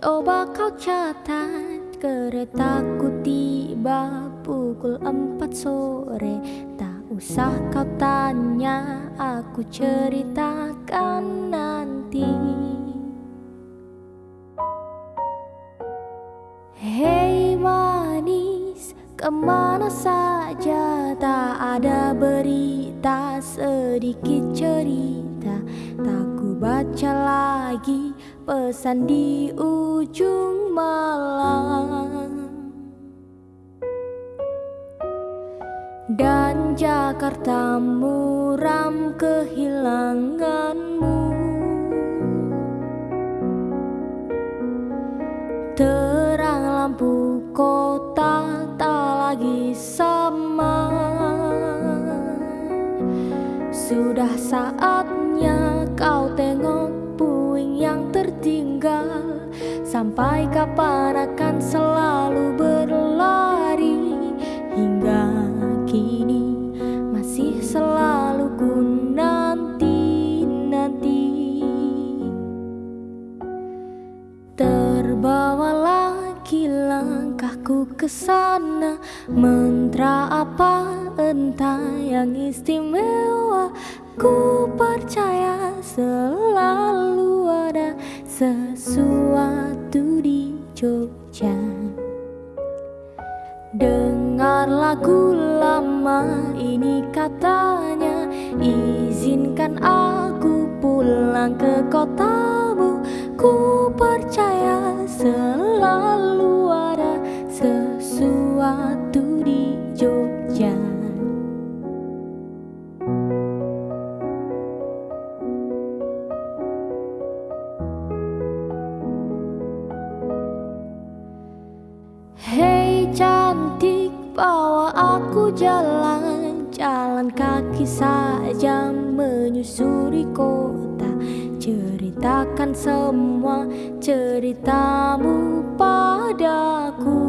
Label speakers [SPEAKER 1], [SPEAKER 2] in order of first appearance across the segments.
[SPEAKER 1] Coba kau catat keretaku tiba pukul empat sore. Tak usah kau tanya aku ceritakan nanti. Hei manis ke mana saja tak ada berita sedikit cerita. Tak ku baca lagi pesan di ujung malam. Dan Jakarta muram kehilanganmu. Terang lampu kota tak lagi sama. Sudah saatnya Sampai kapan akan selalu berlari Hingga kini masih selalu ku nanti-nanti. Terbawa lagi langkahku ke sana Mantra apa entah yang istimewa Ku percaya selalu ada sesuatu di Jogja. Dengar lagu lama ini katanya Izinkan aku pulang ke kotamu. Ku cantik bawa aku jalan. Jalan kaki saja menyusuri kota. Ceritakan semua ceritamu padaku.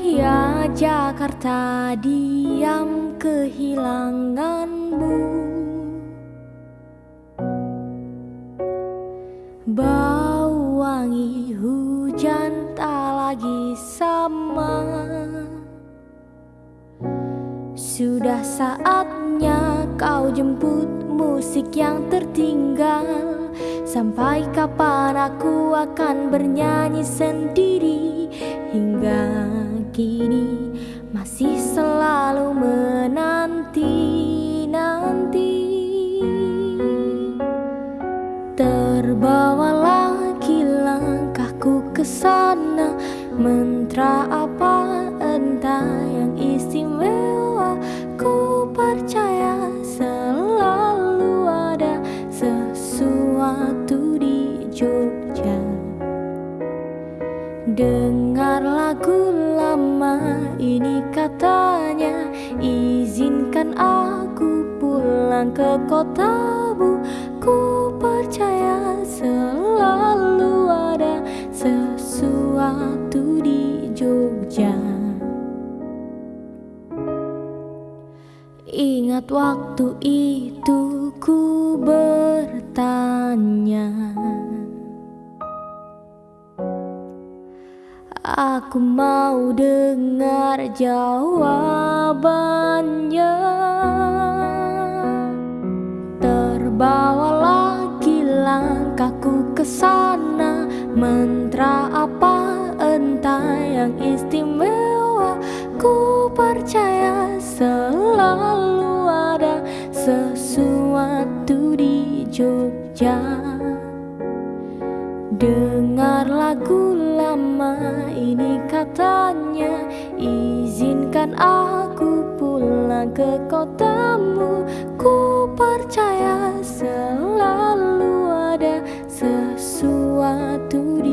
[SPEAKER 1] Ya Jakarta diam kehilanganmu. Bau Sudah saatnya kau jemput musik yang tertinggal. Sampai kapan aku akan bernyanyi sendiri? Hingga kini masih selalu menanti-nanti Terbawa lagi langkahku ke sana. Mantra apa entah Dengar lagu lama ini katanya Izinkan aku pulang ke kotamu. Ku percaya selalu ada sesuatu di Jogja. Ingat waktu itu ku bertanya Aku mau dengar jawabannya. Terbawa lagi langkahku ke sana. Mantra apa entah yang istimewa. Ku percaya selalu ada sesuatu di Jogja Izinkan aku pulang ke kotamu. Ku percaya selalu ada sesuatu di